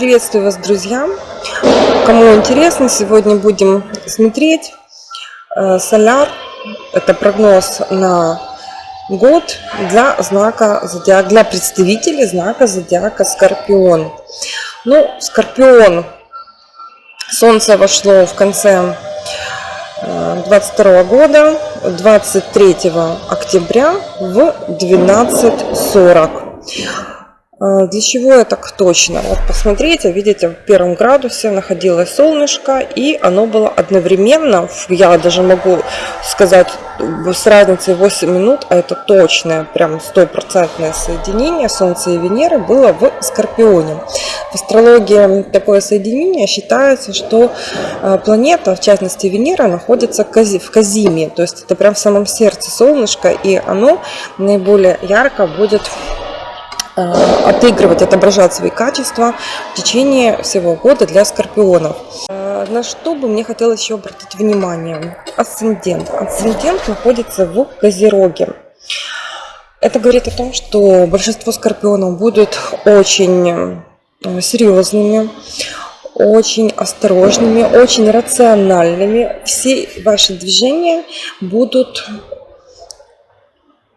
Приветствую вас, друзья! Кому интересно, сегодня будем смотреть э, соляр. Это прогноз на год для знака зодиака, для представителей знака зодиака Скорпион. Ну, Скорпион, Солнце вошло в конце 22 э, года, 23 октября в 12.40. А, для чего я так точно? Вот посмотрите, видите, в первом градусе находилось солнышко, и оно было одновременно, я даже могу сказать, с разницей 8 минут, а это точное, прям стопроцентное соединение Солнца и Венеры было в Скорпионе. В астрологии такое соединение считается, что а, планета, в частности Венера, находится в Казиме, то есть это прям в самом сердце солнышка, и оно наиболее ярко будет Э, отыгрывать, отображать свои качества в течение всего года для скорпионов. Э, на что бы мне хотелось еще обратить внимание? Асцендент. Асцендент находится в Козероге. Это говорит о том, что большинство скорпионов будут очень э, серьезными, очень осторожными, очень рациональными. Все ваши движения будут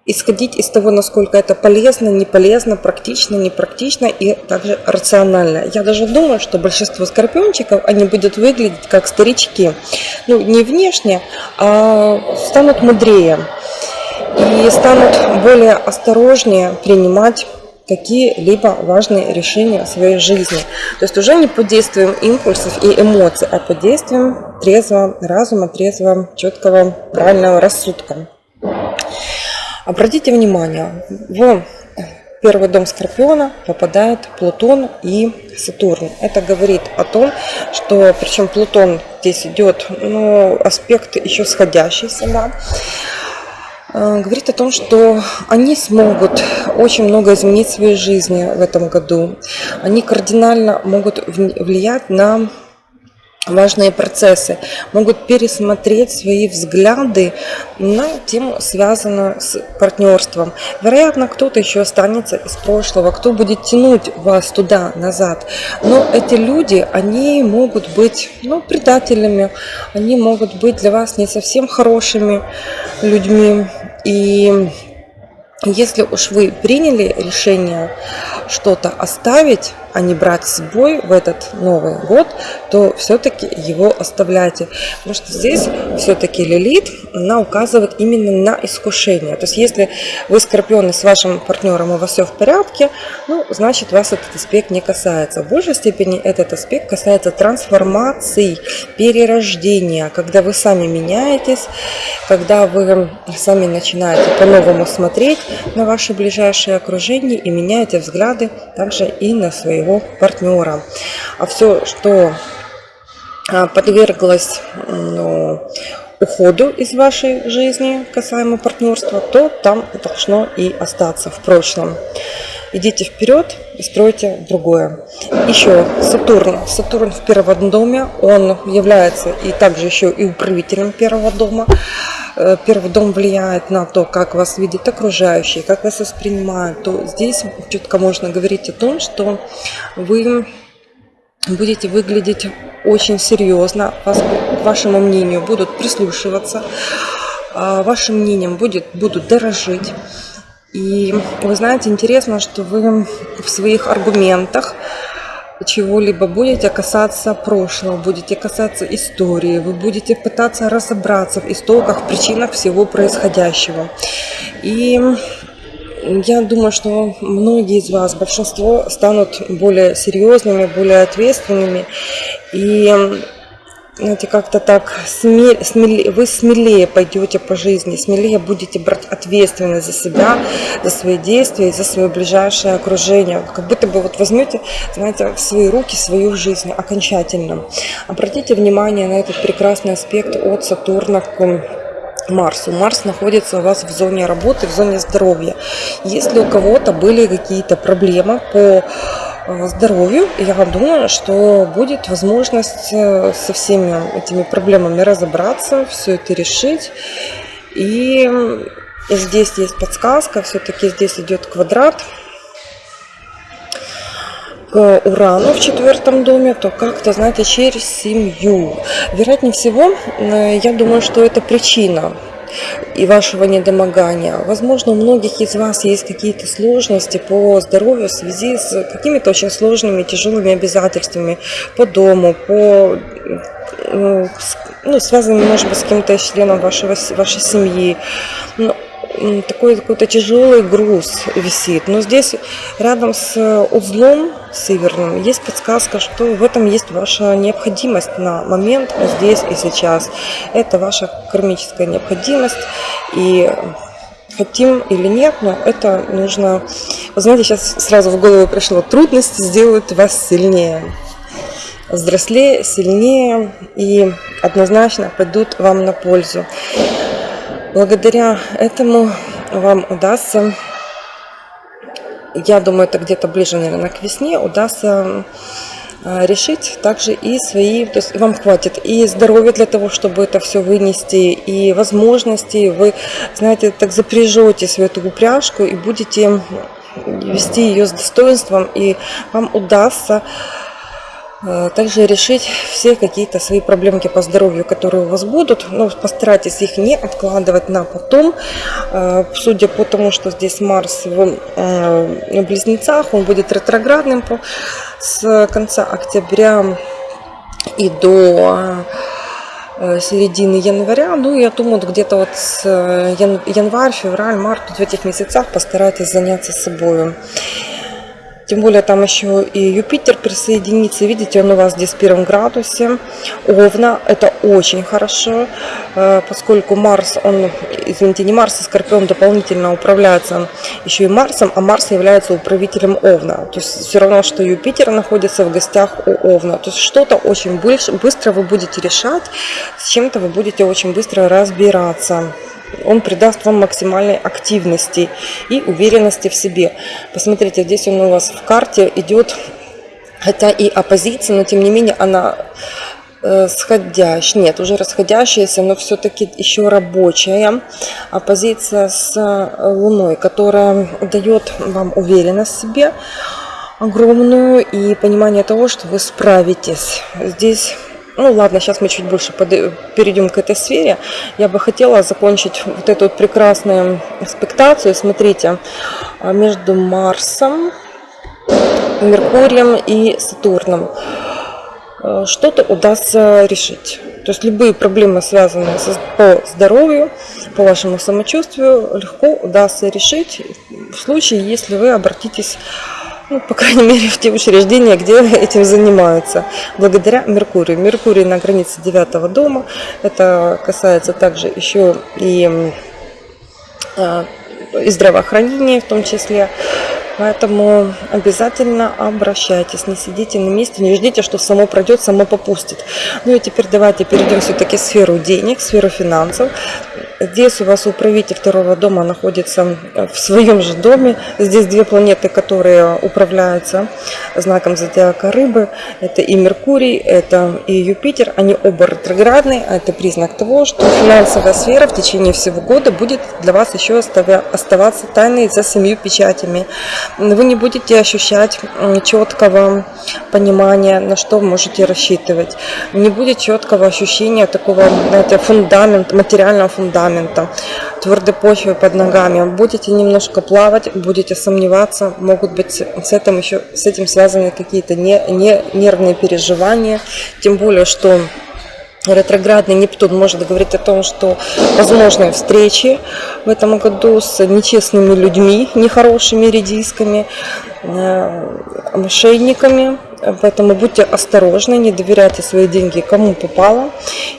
исходить из того, насколько это полезно, не полезно, практично, не практично и также рационально. Я даже думаю, что большинство скорпиончиков, они будут выглядеть как старички. Ну, не внешне, а станут мудрее и станут более осторожнее принимать какие-либо важные решения в своей жизни. То есть уже не под действием импульсов и эмоций, а под действием трезвого разума, трезвого, четкого, правильного рассудка. Обратите внимание, в первый дом Скорпиона попадает Плутон и Сатурн. Это говорит о том, что, причем Плутон здесь идет, ну, аспект еще сходящийся, да, э, говорит о том, что они смогут очень много изменить в своей жизни в этом году. Они кардинально могут влиять на важные процессы, могут пересмотреть свои взгляды на тему, связанную с партнерством. Вероятно, кто-то еще останется из прошлого, кто будет тянуть вас туда, назад. Но эти люди, они могут быть ну, предателями, они могут быть для вас не совсем хорошими людьми. И если уж вы приняли решение что-то оставить, а не брать с собой в этот Новый год, то все-таки его оставляйте. Потому что здесь все-таки Лилит, она указывает именно на искушение. То есть если вы скорпионы с вашим партнером, у вас все в порядке, ну, значит вас этот аспект не касается. В большей степени этот аспект касается трансформации, перерождения, когда вы сами меняетесь, когда вы сами начинаете по-новому смотреть на ваше ближайшее окружение и меняете взгляды также и на свои своего партнера. А все, что а, подверглось ну, уходу из вашей жизни касаемо партнерства, то там должно и остаться в прошлом. Идите вперед и стройте другое. Еще Сатурн. Сатурн в первом доме, он является и также еще и управителем первого дома. Э, первый дом влияет на то, как вас видят окружающие, как вас воспринимают, то здесь четко можно говорить о том, что вы будете выглядеть очень серьезно, вас, к вашему мнению будут прислушиваться, а вашим мнением будет, будут дорожить. И вы знаете, интересно, что вы в своих аргументах чего-либо будете касаться прошлого, будете касаться истории, вы будете пытаться разобраться в истоках, причинах всего происходящего. И я думаю, что многие из вас, большинство, станут более серьезными, более ответственными. И знаете, как-то так смелее, смелее, вы смелее пойдете по жизни, смелее будете брать ответственность за себя, за свои действия, за свое ближайшее окружение. Как будто бы вот возьмете, знаете, в свои руки свою жизнь окончательно. Обратите внимание на этот прекрасный аспект от Сатурна к Марсу. Марс находится у вас в зоне работы, в зоне здоровья. Если у кого-то были какие-то проблемы по здоровью, я думаю, что будет возможность э, со всеми этими проблемами разобраться, все это решить. И здесь есть подсказка, все-таки здесь идет квадрат. к Урану в четвертом доме, то как-то, знаете, через семью. Вероятнее всего, э, я думаю, что это причина и вашего недомогания. Возможно, у многих из вас есть какие-то сложности по здоровью в связи с какими-то очень сложными, тяжелыми обязательствами по дому, по ну, ну связанными, может быть, с кем-то членом вашего, вашей семьи. Но такой какой-то тяжелый груз висит. Но здесь рядом с узлом северным есть подсказка, что в этом есть ваша необходимость на момент здесь и сейчас. Это ваша кармическая необходимость. И хотим или нет, но это нужно... Вы знаете, сейчас сразу в голову пришло, трудности сделают вас сильнее взрослее, сильнее и однозначно пойдут вам на пользу. Благодаря этому вам удастся, я думаю, это где-то ближе, наверное, к весне, удастся а, решить также и свои, то есть вам хватит и здоровья для того, чтобы это все вынести, и возможности, вы, знаете, так запряжете свою эту упряжку и будете вести ее с достоинством, и вам удастся также решить все какие-то свои проблемки по здоровью, которые у вас будут. Но постарайтесь их не откладывать на потом. Э, судя по тому, что здесь Марс в э, близнецах, он будет ретроградным с конца октября и до середины января. Ну, я думаю, где-то вот с январь, февраль, март, в этих месяцах постарайтесь заняться собой. Тем более там еще и Юпитер присоединится. Видите, он у вас здесь в первом градусе. Овна, это очень хорошо, э, поскольку Марс, он, извините, не Марс, а Скорпион дополнительно управляется еще и Марсом, а Марс является управителем Овна. То есть все равно, что Юпитер находится в гостях у Овна. То есть что-то очень быстро вы будете решать, с чем-то вы будете очень быстро разбираться он придаст вам максимальной активности и уверенности в себе. Посмотрите, здесь он у вас в карте идет, хотя и оппозиция, но тем не менее она э, сходящая, нет, уже расходящаяся, но все-таки еще рабочая оппозиция с э, Луной, которая дает вам уверенность в себе огромную и понимание того, что вы справитесь. Здесь ну ладно, сейчас мы чуть больше перейдем к этой сфере. Я бы хотела закончить вот эту вот прекрасную экспектацию. Смотрите, а, между Марсом, Меркурием и Сатурном а, что-то удастся решить. То есть любые проблемы, связанные по здоровью, по вашему самочувствию, легко удастся решить в случае, если вы обратитесь ну, по крайней мере, в те учреждения, где этим занимаются, благодаря Меркурию. Меркурий на границе девятого дома, это касается также еще и, а, и здравоохранения в том числе. Поэтому обязательно обращайтесь, не сидите на месте, не ждите, что само пройдет, само попустит. Ну и теперь давайте перейдем все-таки в сферу денег, в сферу финансов. Здесь у вас управитель второго дома находится э, в своем же доме. Здесь две планеты, которые управляются знаком зодиака рыбы. Это и Меркурий, это и Юпитер. Они оба ретроградные. А это признак того, что финансовая сфера в течение всего года будет для вас еще оставаться тайной за семью печатями. Вы не будете ощущать четкого понимания, на что можете рассчитывать. Не будет четкого ощущения такого, знаете, фундамента, материального фундамента фундамента, твердой почвы под ногами. Будете немножко плавать, будете сомневаться, могут быть с этим еще с этим связаны какие-то не, не нервные переживания, тем более что ретроградный Нептун может говорить о том, что возможны встречи в этом году с нечестными людьми, нехорошими редисками, э, мошенниками, Поэтому будьте осторожны, не доверяйте свои деньги кому попало.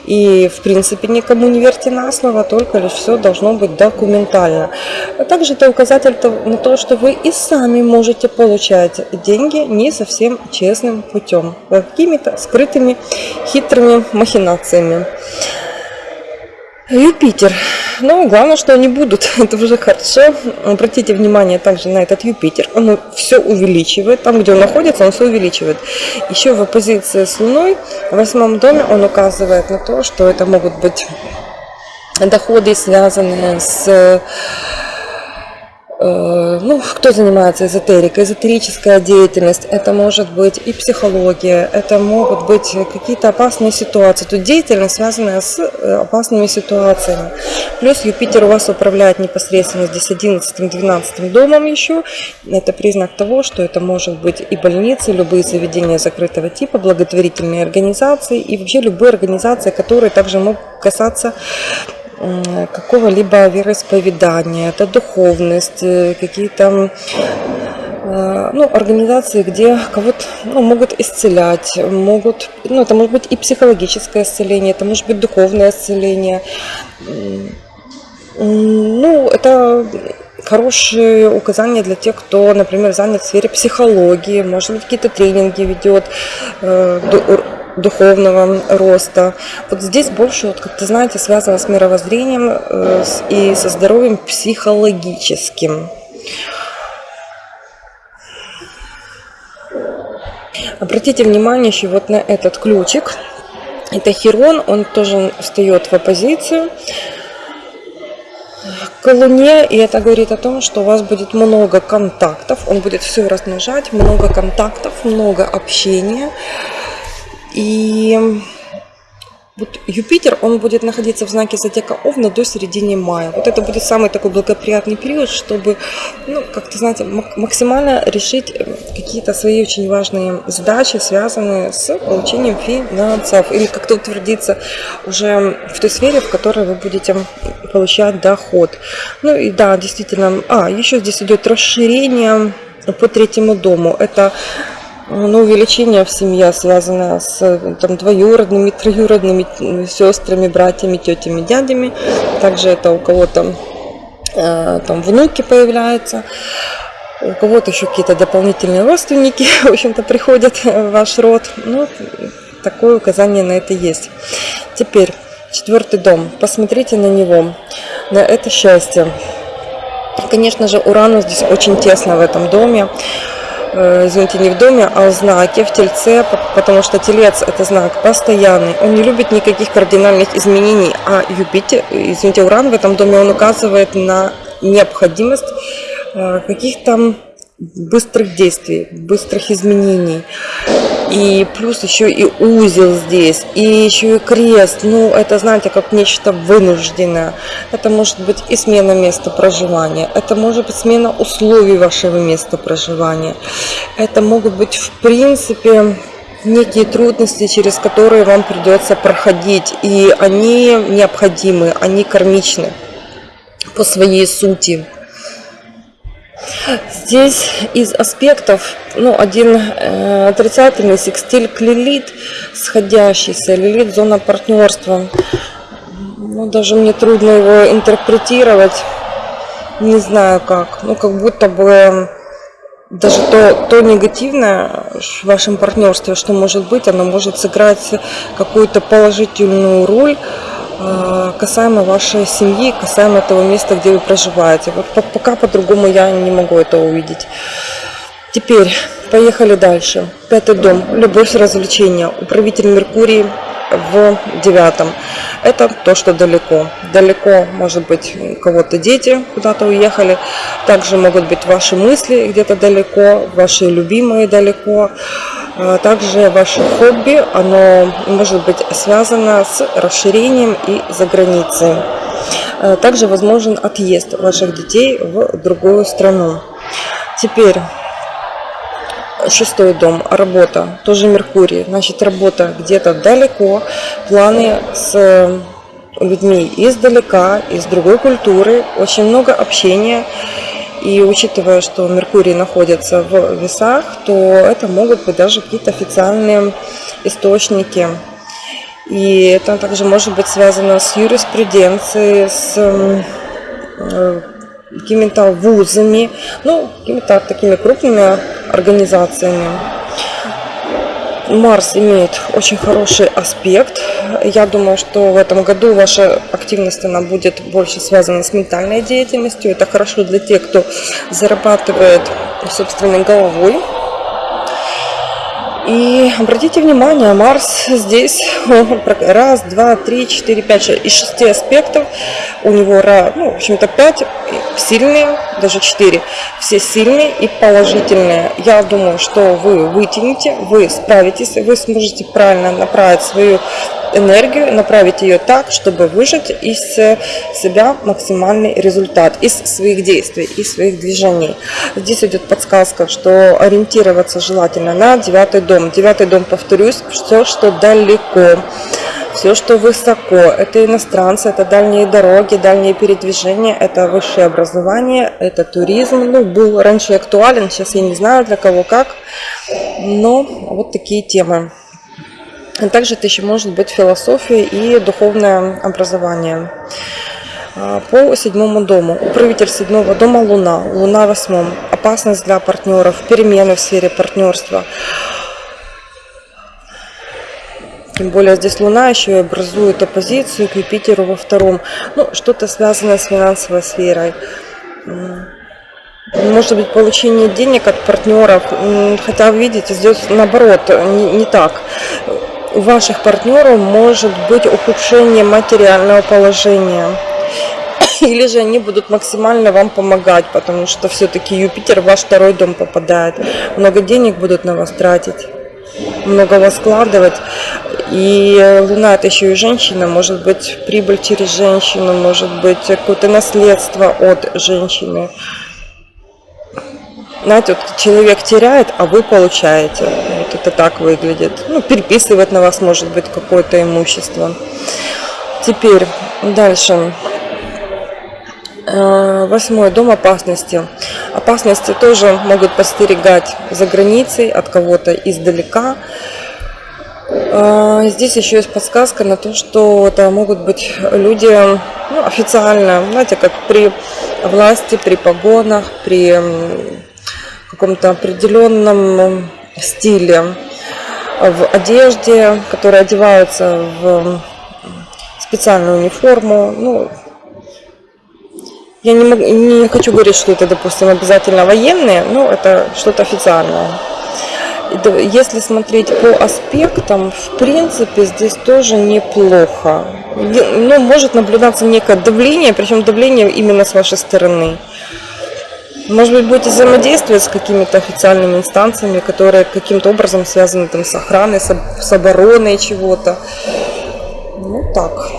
И, в принципе, никому не верьте на слово, только лишь все должно быть документально. А также это указатель на то, что вы и сами можете получать деньги не совсем честным путем, какими-то скрытыми хитрыми махинациями. Юпитер. Ну, главное, что они будут. Это уже хорошо. Обратите внимание также на этот Юпитер. Он все увеличивает. Там, где он находится, он все увеличивает. Еще в оппозиции с Луной в восьмом доме он указывает на то, что это могут быть доходы, связанные с ну, кто занимается эзотерикой, эзотерическая деятельность, это может быть и психология, это могут быть какие-то опасные ситуации. Тут деятельность, связанная с э, опасными ситуациями. Плюс Юпитер у вас управляет непосредственно здесь 11-12 домом еще. Это признак того, что это может быть и больницы, любые заведения закрытого типа, благотворительные организации и вообще любые организации, которые также могут касаться какого-либо вероисповедания, это духовность, э, какие-то э, ну, организации, где кого-то ну, могут исцелять, могут, ну, это может быть и психологическое исцеление, это может быть духовное исцеление. Ну, это хорошие указания для тех, кто, например, занят в сфере психологии, может быть, какие-то тренинги ведет, э, духовного роста. Вот здесь больше, вот, как ты знаете, связано с мировоззрением э, и со здоровьем психологическим. Обратите внимание еще вот на этот ключик. Это Херон, он тоже встает в оппозицию к Луне, и это говорит о том, что у вас будет много контактов, он будет все размножать, много контактов, много общения. И вот Юпитер, он будет находиться в знаке зодиака Овна до середины мая. Вот это будет самый такой благоприятный период, чтобы, ну, как-то, знаете, максимально решить э, какие-то свои очень важные задачи, связанные с получением финансов. Или как-то утвердиться уже в той сфере, в которой вы будете получать доход. Ну и да, действительно, а, еще здесь идет расширение по третьему дому. Это ну, увеличение в семье связано с там, двоюродными, троюродными сестрами, братьями, тетями, дядями. Также это у кого-то э, там внуки появляются. У кого-то еще какие-то дополнительные родственники, в общем-то, приходят в ваш род. Ну, такое указание на это есть. Теперь, четвертый дом. Посмотрите на него, на это счастье. Конечно же, Урану здесь очень тесно в этом доме. Э, извините, не в доме, а в знаке, в тельце, потому что телец – это знак постоянный. Он не любит никаких кардинальных изменений, а Юпитер, извините, Уран в этом доме, он указывает на необходимость э, каких-то быстрых действий, быстрых изменений. И плюс еще и узел здесь, и еще и крест. Ну, это, знаете, как нечто вынужденное. Это может быть и смена места проживания. Это может быть смена условий вашего места проживания. Это могут быть, в принципе, некие трудности, через которые вам придется проходить. И они необходимы, они кармичны по своей сути. Здесь из аспектов, ну, один э, отрицательный секстиль к лилит, сходящийся, лилит зона партнерства. Ну, даже мне трудно его интерпретировать, не знаю как. Ну, как будто бы даже то, то негативное в вашем партнерстве, что может быть, оно может сыграть какую-то положительную роль касаемо вашей семьи, касаемо того места, где вы проживаете. Вот пока по-другому я не могу это увидеть. Теперь поехали дальше. Пятый дом. Любовь, развлечения. Управитель Меркурий в девятом. Это то, что далеко. Далеко, может быть, кого-то дети куда-то уехали. Также могут быть ваши мысли где-то далеко, ваши любимые далеко. А также ваше хобби, оно может быть связано с расширением и за границей. А также возможен отъезд ваших детей в другую страну. Теперь шестой дом, работа, тоже Меркурий. Значит, работа где-то далеко, планы с людьми издалека, из другой культуры, очень много общения и учитывая, что Меркурий находится в весах, то это могут быть даже какие-то официальные источники. И это также может быть связано с юриспруденцией, с э, какими-то вузами, ну, какими-то такими крупными организациями. Марс имеет очень хороший аспект. Я думаю, что в этом году ваша активность она будет больше связана с ментальной деятельностью. Это хорошо для тех, кто зарабатывает собственной головой. И обратите внимание, Марс здесь раз, два, три, четыре, пять, шесть. Из шести аспектов у него, ну, в общем-то, пять сильные, даже четыре. Все сильные и положительные. Я думаю, что вы вытянете, вы справитесь, вы сможете правильно направить свою энергию, направить ее так, чтобы выжать из себя максимальный результат, из своих действий, из своих движений. Здесь идет подсказка, что ориентироваться желательно на девятый дом. Девятый дом, повторюсь, все, что далеко все, что высоко, это иностранцы, это дальние дороги, дальние передвижения, это высшее образование, это туризм. Ну, был раньше актуален, сейчас я не знаю для кого как, но вот такие темы. А также это еще может быть философия и духовное образование. А, по седьмому дому. Управитель седьмого дома Луна. Луна в восьмом. Опасность для партнеров, перемены в сфере партнерства. Тем более здесь Луна еще и образует оппозицию к Юпитеру во втором. Ну, что-то связанное с финансовой сферой. Может быть, получение денег от партнеров. Хотя, видите, здесь наоборот, не, не так у ваших партнеров может быть ухудшение материального положения. Или же они будут максимально вам помогать, потому что все-таки Юпитер в ваш второй дом попадает. Много денег будут на вас тратить, много вас складывать. И Луна это еще и женщина, может быть прибыль через женщину, может быть какое-то наследство от женщины. Знаете, вот человек теряет, а вы получаете. Вот это так выглядит. Ну, переписывает на вас, может быть, какое-то имущество. Теперь дальше. Э, восьмой дом опасности. Опасности тоже могут постерегать за границей от кого-то издалека. Э, здесь еще есть подсказка на то, что это могут быть люди ну, официально, знаете, как при власти, при погонах, при каком-то определенном стиле в одежде, которые одеваются в специальную униформу. Ну, я не, могу, не хочу говорить, что это, допустим, обязательно военные, но это что-то официальное. Если смотреть по аспектам, в принципе, здесь тоже неплохо. Ну, может наблюдаться некое давление, причем давление именно с вашей стороны. Может быть, будете взаимодействовать с какими-то официальными инстанциями, которые каким-то образом связаны там, с охраной, с, обороной чего-то. Ну так.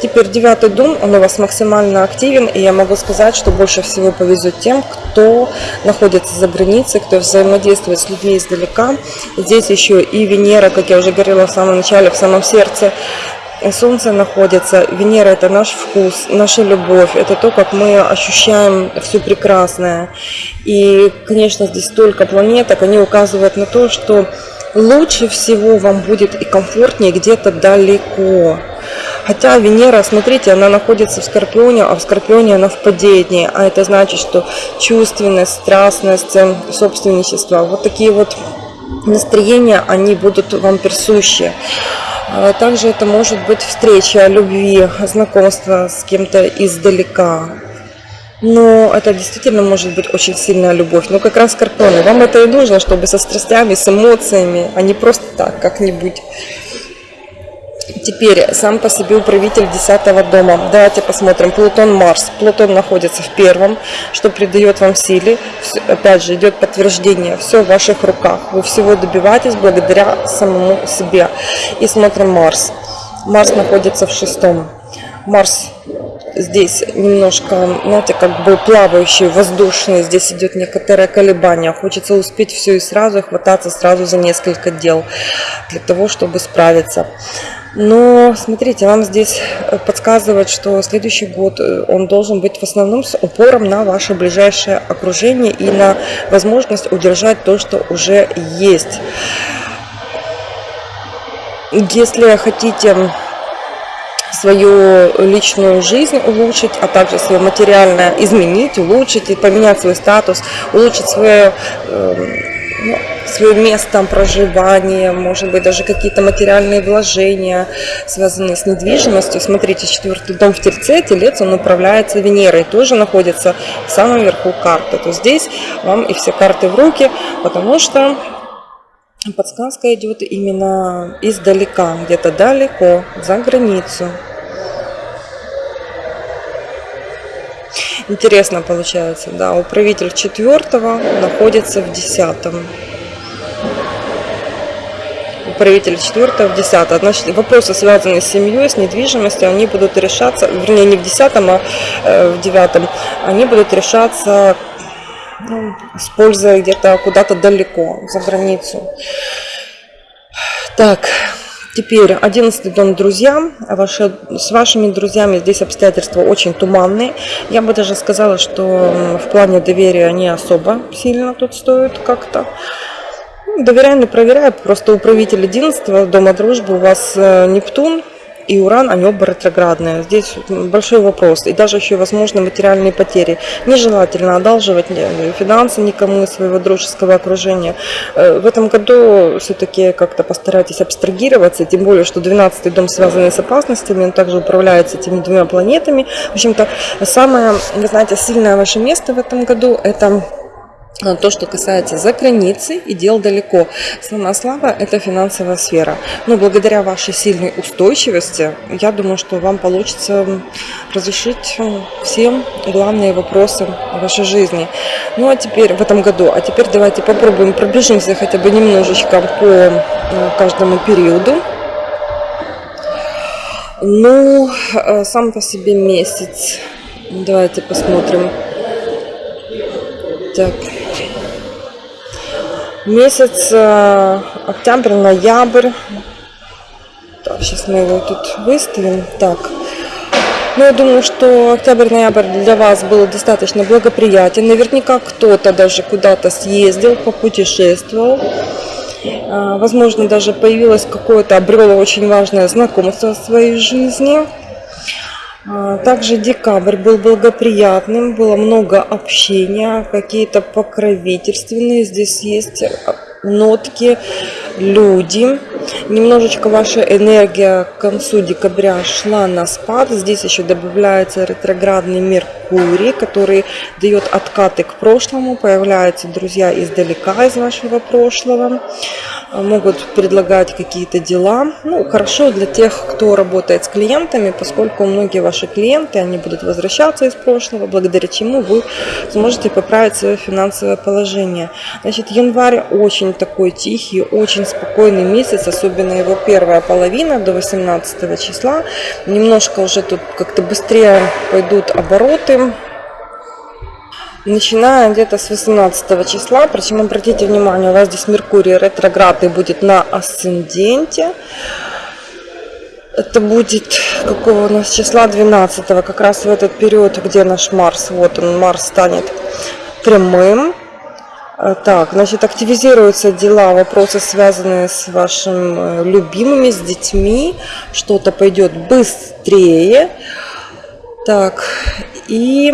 Теперь девятый дом, он у вас максимально активен, и я могу сказать, что больше всего повезет тем, кто находится за границей, кто взаимодействует с людьми издалека. Здесь еще и Венера, как я уже говорила в самом начале, в самом сердце Солнце находится, Венера это наш вкус, наша любовь, это то, как мы ощущаем все прекрасное. И, конечно, здесь столько планеток, они указывают на то, что лучше всего вам будет и комфортнее где-то далеко. Хотя Венера, смотрите, она находится в Скорпионе, а в Скорпионе она в падении. А это значит, что чувственность, страстность, собственничество, вот такие вот настроения, они будут вам присущи. А также это может быть встреча любви, знакомство с кем-то издалека. Но это действительно может быть очень сильная любовь. Но как раз скорпионы, вам это и нужно, чтобы со страстями, с эмоциями, а не просто так, как-нибудь. Теперь сам по себе управитель 10 дома. Давайте посмотрим. Плутон Марс. Плутон находится в первом, что придает вам силе. Опять же, идет подтверждение. Все в ваших руках. Вы всего добиваетесь благодаря самому себе. И смотрим Марс. Марс находится в шестом. Марс здесь немножко, знаете, как бы плавающий, воздушный. Здесь идет некоторое колебание. Хочется успеть все и сразу, хвататься сразу за несколько дел для того, чтобы справиться. Но смотрите, вам здесь э, подсказывает, что следующий год э, он должен быть в основном с упором на ваше ближайшее окружение и на возможность удержать то, что уже есть. Если хотите свою личную жизнь улучшить, а также свое материальное изменить, улучшить, и поменять свой статус, улучшить свое эм, ну, свое место проживания, может быть, даже какие-то материальные вложения, связанные с недвижимостью. Смотрите, четвертый дом в Тельце, Телец, он управляется Венерой, тоже находится в самом верху карты. То здесь вам и все карты в руки, потому что подсказка идет именно издалека, где-то далеко, за границу. Интересно получается, да, управитель четвертого находится в десятом. Управитель четвертого в десятом. Значит, вопросы, связанные с семьей, с недвижимостью, они будут решаться, вернее, не в десятом, а э, в девятом. Они будут решаться ну, используя где-то куда-то далеко, за границу. Так, Теперь 11 дом друзья. Ваши, с вашими друзьями здесь обстоятельства очень туманные. Я бы даже сказала, что в плане доверия они особо сильно тут стоят как-то. Доверяю, не проверяю. Просто управитель 11 дома дружбы у вас э, Нептун и Уран, они оба. Здесь большой вопрос. И даже еще возможны материальные потери. Нежелательно одалживать финансы никому из своего дружеского окружения. Э, в этом году все-таки как-то постарайтесь абстрагироваться, тем более, что 12 дом связанный с опасностями, он также управляется этими двумя планетами. В общем-то, самое, вы знаете, сильное ваше место в этом году – это то, что касается за границей и дел далеко. Самая слава – это финансовая сфера. Но благодаря вашей сильной устойчивости, я думаю, что вам получится разрешить всем главные вопросы вашей жизни. Ну а теперь, в этом году, а теперь давайте попробуем пробежимся хотя бы немножечко по каждому периоду. Ну, э, сам по себе месяц. Давайте посмотрим. Так. Месяц э, октябрь, ноябрь. Так, сейчас мы его тут выставим. Так. Ну, я думаю, что октябрь-ноябрь для вас был достаточно благоприятен. Наверняка кто-то даже куда-то съездил, попутешествовал. Э, возможно, даже появилось какое-то, обрело очень важное знакомство в своей жизни. А, также декабрь был благоприятным, было много общения, какие-то покровительственные. Здесь есть нотки, люди. Немножечко ваша энергия к концу декабря шла на спад. Здесь еще добавляется ретроградный Меркурий, который дает откаты к прошлому. Появляются друзья издалека из вашего прошлого. Могут предлагать какие-то дела. Ну, хорошо для тех, кто работает с клиентами, поскольку многие ваши клиенты, они будут возвращаться из прошлого, благодаря чему вы сможете поправить свое финансовое положение. Значит, январь очень такой тихий, очень спокойный месяц, особенно его первая половина до 18 числа. Немножко уже тут как-то быстрее пойдут обороты, начиная где-то с 18 числа. Причем обратите внимание, у вас здесь Меркурий ретроградный будет на асценденте. Это будет какого у нас числа 12 как раз в этот период, где наш Марс, вот он, Марс станет прямым. Э, так, значит, активизируются дела, вопросы, связанные с вашими э, любимыми, с детьми. Что-то пойдет быстрее. Так, и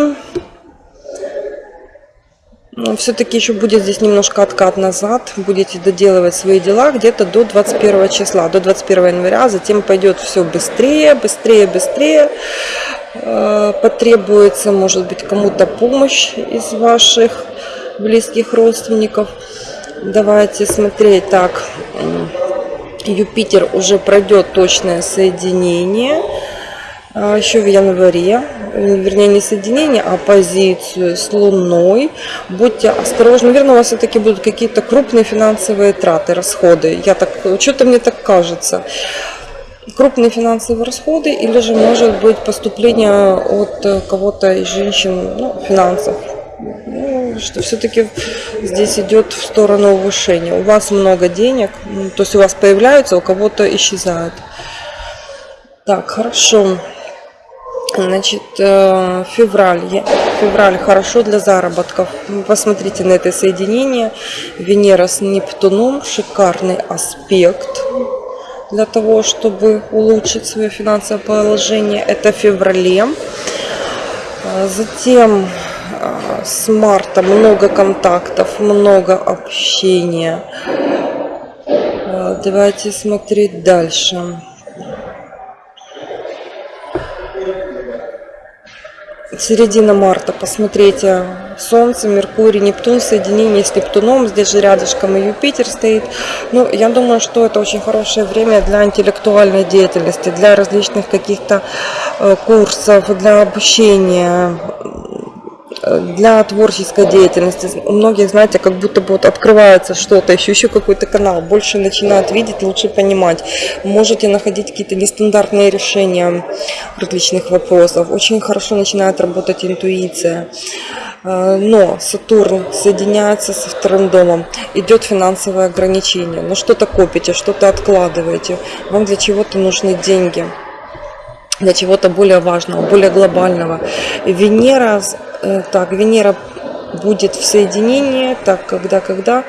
ну, все-таки еще будет здесь немножко откат назад. Будете доделывать свои дела где-то до 21 числа, до 21 января. Затем пойдет все быстрее, быстрее, быстрее. Э, потребуется, может быть, кому-то помощь из ваших близких родственников. Давайте смотреть так. Юпитер уже пройдет точное соединение а, еще в январе, вернее не соединение, а позицию с Луной. Будьте осторожны, наверное, у вас все-таки будут какие-то крупные финансовые траты, расходы. Я так, что-то мне так кажется. Крупные финансовые расходы или же может быть поступление от э, кого-то из женщин ну, финансов что все-таки здесь идет в сторону повышения. У вас много денег, то есть у вас появляются, у кого-то исчезают. Так, хорошо. Значит, э, февраль. Февраль хорошо для заработков. Посмотрите на это соединение. Венера с Нептуном. Шикарный аспект для того, чтобы улучшить свое финансовое положение. Это в феврале. А затем а, с марта много контактов, много общения. А, давайте смотреть дальше. Середина марта, посмотрите, Солнце, Меркурий, Нептун, соединение с Нептуном, здесь же рядышком и Юпитер стоит. Ну, я думаю, что это очень хорошее время для интеллектуальной деятельности, для различных каких-то э, курсов, для обучения, для творческой деятельности. У многих, знаете, как будто бы вот открывается что-то, еще еще какой-то канал, больше начинают видеть, лучше понимать. Можете находить какие-то нестандартные решения различных вопросов. Очень хорошо начинает работать интуиция. Э, но Сатурн соединяется со вторым домом, идет финансовое ограничение. Но что-то копите, что-то откладываете. Вам для чего-то нужны деньги для чего-то более важного, более глобального. Венера, так, Венера будет в соединении, так, когда, когда,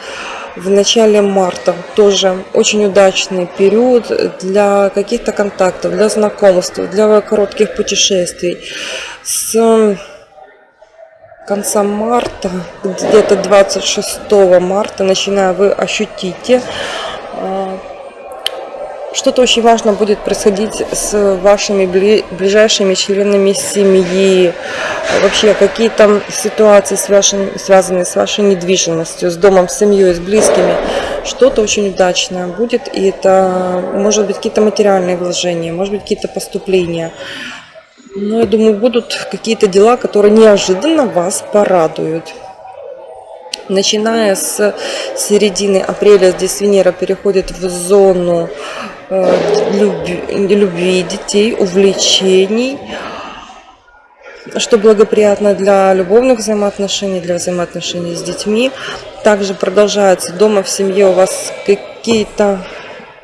в начале марта. Тоже очень удачный период для каких-то контактов, для знакомств, для коротких путешествий. С конца марта, где-то 26 марта, начиная вы ощутите а, что-то очень важно будет происходить с вашими ближайшими членами семьи, вообще какие-то ситуации, связанные с вашей недвижимостью, с домом, с семьей, с близкими. Что-то очень удачное будет, и это может быть какие-то материальные вложения, может быть какие-то поступления. Но я думаю, будут какие-то дела, которые неожиданно вас порадуют. Начиная с середины апреля здесь Венера переходит в зону Э, любви, детей, увлечений, что благоприятно для любовных взаимоотношений, для взаимоотношений с детьми. Также продолжается дома в семье у вас какие-то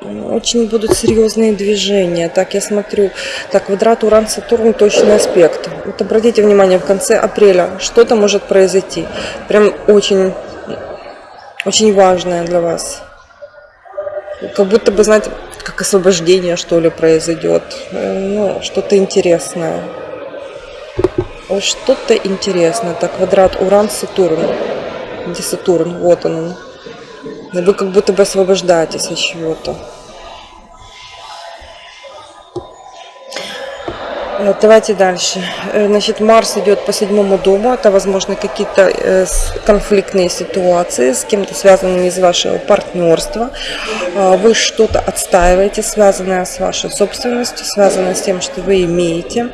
очень будут серьезные движения. Так, я смотрю, так, квадрат Уран-Сатурн, точный аспект. Вот обратите внимание, в конце апреля что-то может произойти. Прям очень, очень важное для вас. Как будто бы, знаете, как освобождение, что ли, произойдет. Э, ну, что-то интересное. Что-то интересное. Так, квадрат Уран-Сатурн. Где Сатурн? Вот он. Вы как будто бы освобождаетесь от чего-то. Э, давайте дальше. Э, значит, Марс идет по седьмому дому. Это, возможно, какие-то э, конфликтные ситуации с кем-то связанными из вашего партнерства. Вы что-то отстаиваете, связанное с вашей собственностью, связанное с тем, что вы имеете.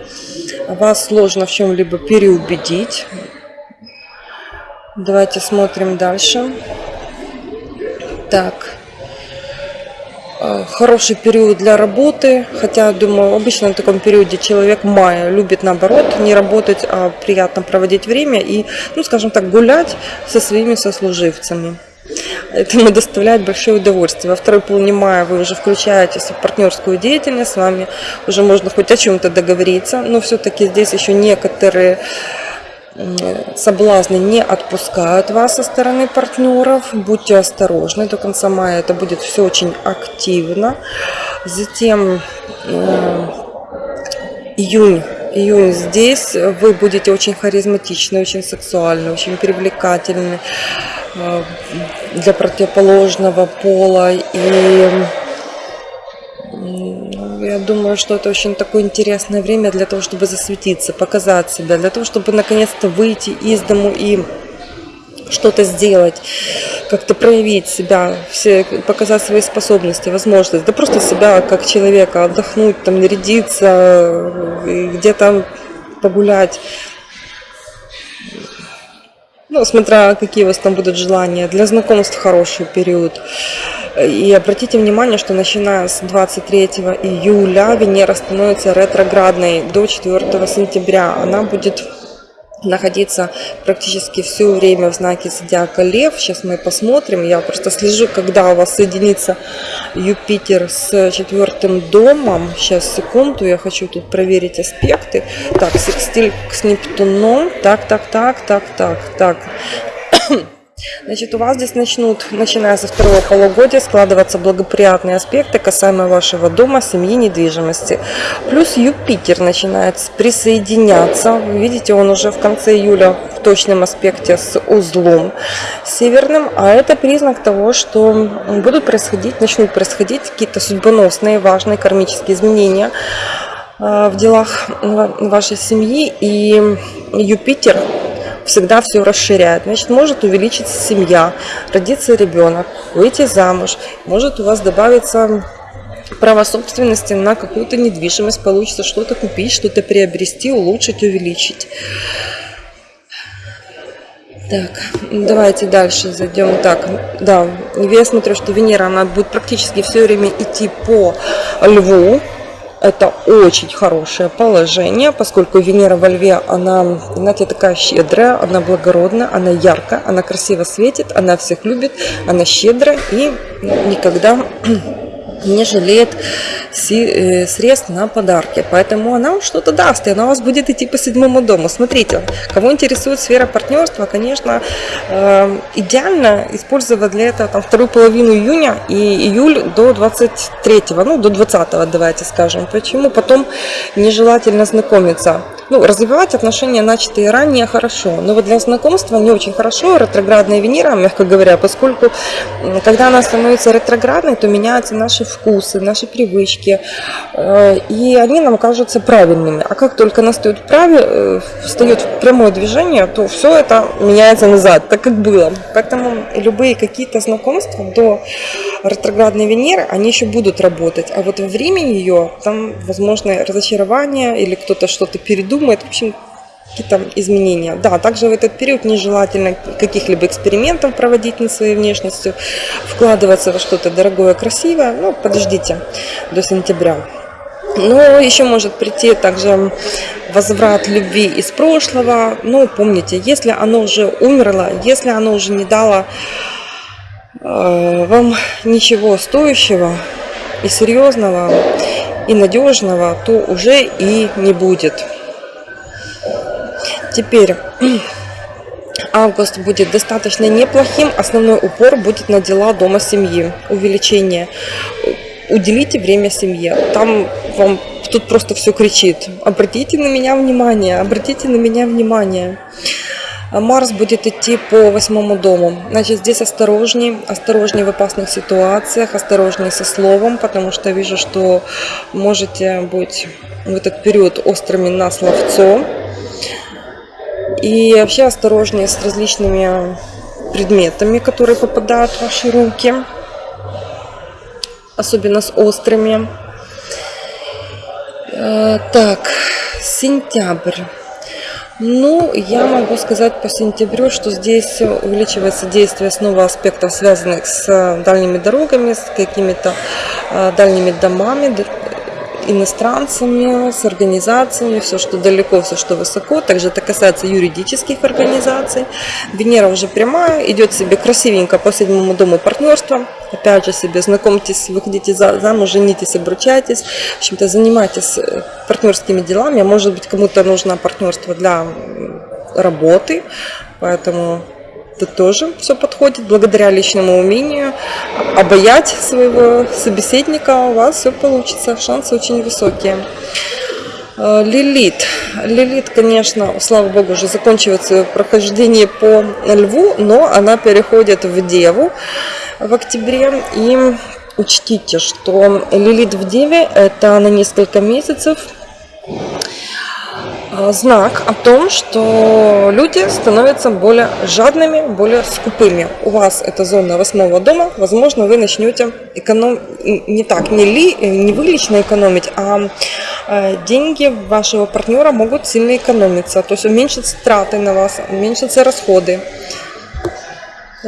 Вас сложно в чем-либо переубедить. Давайте смотрим дальше. Так. Э, хороший период для работы, хотя, думаю, обычно в таком периоде человек мая любит, наоборот, не работать, а приятно проводить время и, ну, скажем так, гулять со своими сослуживцами. Это ему доставляет большое удовольствие. Во второй половине мая вы уже включаетесь в партнерскую деятельность, с вами уже можно хоть о чем-то договориться, но все-таки здесь еще некоторые соблазны не отпускают вас со стороны партнеров. Будьте осторожны, до конца мая это будет все очень активно. Затем июнь. Июнь здесь вы будете очень харизматичны, очень сексуальны, очень привлекательны э, для противоположного пола. И я думаю, что это очень такое интересное время для того, чтобы засветиться, показать себя, для того, чтобы наконец-то выйти из дому и что-то сделать, как-то проявить себя, все, показать свои способности, возможности, да просто себя как человека, отдохнуть, там, нарядиться, где-то погулять. Ну, смотря какие у вас там будут желания. Для знакомств хороший период. И обратите внимание, что начиная с 23 июля Венера становится ретроградной до 4 сентября. Она будет находиться практически все время в знаке зодиака Лев. Сейчас мы посмотрим. Я просто слежу, когда у вас соединится Юпитер с четвертым домом. Сейчас, секунду, я хочу тут проверить аспекты. Так, секстиль с Нептуном. Так, так, так, так, так, так. Значит, у вас здесь начнут, начиная со второго полугодия, складываться благоприятные аспекты касаемо вашего дома, семьи, недвижимости. Плюс Юпитер начинает присоединяться. Вы видите, он уже в конце июля в точном аспекте с узлом северным. А это признак того, что будут происходить, начнут происходить какие-то судьбоносные, важные кармические изменения э, в делах вашей семьи. И Юпитер всегда все расширяет. Значит, может увеличиться семья, родиться ребенок, выйти замуж, может у вас добавиться право собственности на какую-то недвижимость, получится что-то купить, что-то приобрести, улучшить, увеличить. Так, давайте дальше зайдем. Так, да, я смотрю, что Венера, она будет практически все время идти по Льву. Это очень хорошее положение, поскольку Венера во Льве, она, знаете, такая щедрая, она благородная, она яркая, она красиво светит, она всех любит, она щедрая и никогда не жалеет средств на подарки. Поэтому она вам что-то даст, и она у вас будет идти по седьмому дому. Смотрите, кого интересует сфера партнерства, конечно, э, идеально использовать для этого там, вторую половину июня и июль до 23, ну до 20 давайте скажем. Почему? Потом нежелательно знакомиться ну, развивать отношения, начатые ранее, хорошо. Но вот для знакомства не очень хорошо ретроградная Венера, мягко говоря, поскольку когда она становится ретроградной, то меняются наши вкусы, наши привычки, э, и они нам кажутся правильными. А как только настает праве, э, встает прямое движение, то все это меняется назад, так как было. Поэтому любые какие-то знакомства до ретроградной Венеры, они еще будут работать. А вот во время ее там возможно разочарование или кто-то что-то передумает. В общем, какие-то изменения. Да, также в этот период нежелательно каких-либо экспериментов проводить над своей внешностью, вкладываться во что-то дорогое, красивое. Ну, подождите до сентября. Но еще может прийти также возврат любви из прошлого. Но помните, если оно уже умерло, если оно уже не дало Э, вам ничего стоящего и серьезного и надежного, то уже и не будет. Теперь август будет достаточно неплохим. Основной упор будет на дела дома семьи. Увеличение. Уделите время семье. Там вам тут просто все кричит. Обратите на меня внимание, обратите на меня внимание. А Марс будет идти по восьмому дому. Значит, здесь осторожнее, осторожнее в опасных ситуациях, осторожнее со словом, потому что вижу, что можете быть в этот период острыми на словцо. И вообще осторожнее с различными предметами, которые попадают в ваши руки, особенно с острыми. Э, так, сентябрь. Ну, я могу сказать по сентябрю, что здесь увеличивается действие снова аспектов, связанных с дальними дорогами, с какими-то а, дальними домами, иностранцами, с организациями, все, что далеко, все, что высоко. Также это касается юридических организаций. Венера уже прямая, идет себе красивенько по седьмому дому партнерства. Опять же себе знакомьтесь, выходите замуж, женитесь, обручайтесь. В общем-то, занимайтесь э, партнерскими делами. Может быть, кому-то нужно партнерство для работы, поэтому это тоже все подходит. Благодаря личному умению обаять своего собеседника у вас все получится. Шансы очень высокие. Э, Лилит. Лилит, конечно, слава богу, уже заканчивает свое прохождение по льву, но она переходит в деву в октябре. И учтите, что Лилит в деве это на несколько месяцев знак о том, что люди становятся более жадными, более скупыми. У вас это зона восьмого дома, возможно, вы начнете эконом... не так, не, ли, не вы лично экономить, а, а деньги вашего партнера могут сильно экономиться, то есть уменьшатся траты на вас, уменьшатся расходы.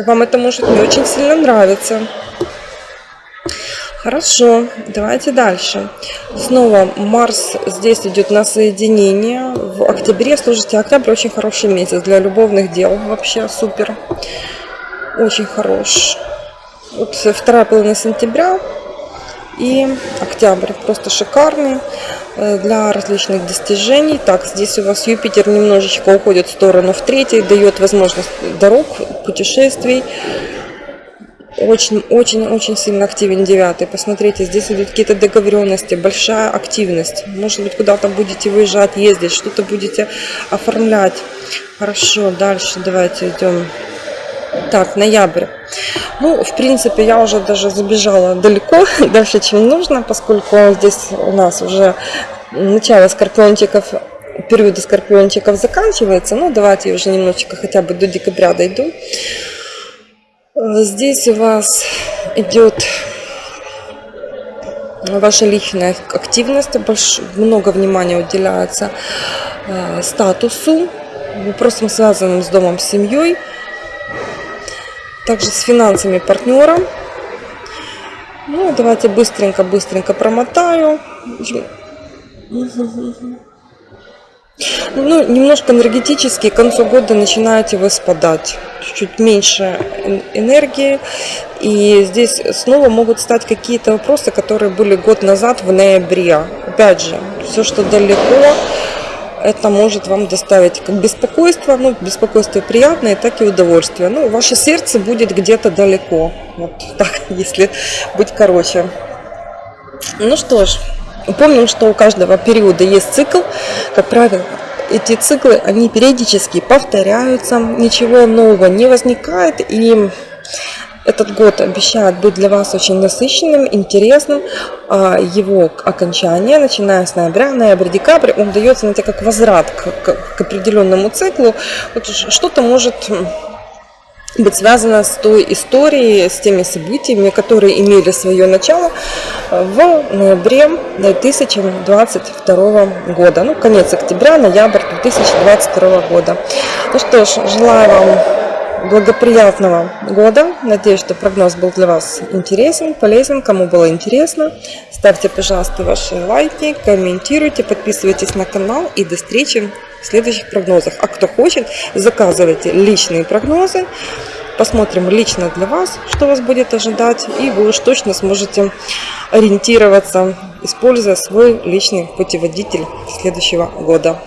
Вам это может не очень сильно нравиться. Хорошо, давайте дальше. Снова Марс здесь идет на соединение. В октябре, слушайте, октябрь очень хороший месяц для любовных дел. Вообще супер. Очень хорош. Вот вторая половина сентября и октябрь. Просто шикарный э, для различных достижений. Так, здесь у вас Юпитер немножечко уходит в сторону в третий, дает возможность дорог, путешествий очень-очень-очень сильно активен девятый. Посмотрите, здесь идут какие-то договоренности, большая активность. Может быть, куда-то будете выезжать, ездить, что-то будете оформлять. Хорошо, дальше давайте идем. Так, ноябрь. Ну, в принципе, я уже даже забежала далеко, дальше, чем нужно, поскольку здесь у нас уже начало скорпиончиков периода скорпиончиков заканчивается. Ну, давайте уже немножечко хотя бы до декабря дойду. Э, здесь у вас идет ваша личная активность, больш, много внимания уделяется э, статусу, вопросам, связанным с домом, с семьей, также с финансами партнера. Ну, давайте быстренько-быстренько промотаю. Ну, немножко энергетически к концу года начинаете вы спадать. Чуть-чуть меньше энергии. И здесь снова могут стать какие-то вопросы, которые были год назад в ноябре. Опять же, все, что далеко, это может вам доставить как беспокойство, ну, беспокойство приятное, так и удовольствие. Ну, ваше сердце будет где-то далеко. Вот так, если быть короче. Ну что ж, Помним, что у каждого периода есть цикл. Как правило, эти циклы, они периодически повторяются, ничего нового не возникает. И этот год обещает быть для вас очень насыщенным, интересным. А его окончание, начиная с ноября, ноябрь, декабрь, он дается, знаете, как возврат к, к, к определенному циклу. Вот что-то может быть связано с той историей, с теми событиями, которые имели свое начало в ноябре 2022 года. Ну, конец октября, ноябрь 2022 года. Ну что ж, желаю вам благоприятного года. Надеюсь, что прогноз был для вас интересен, полезен. Кому было интересно, ставьте, пожалуйста, ваши лайки, комментируйте, подписывайтесь на канал и до встречи в следующих прогнозах. А кто хочет, заказывайте личные прогнозы. Посмотрим лично для вас, что вас будет ожидать. И вы уж точно сможете ориентироваться, используя свой личный путеводитель следующего года.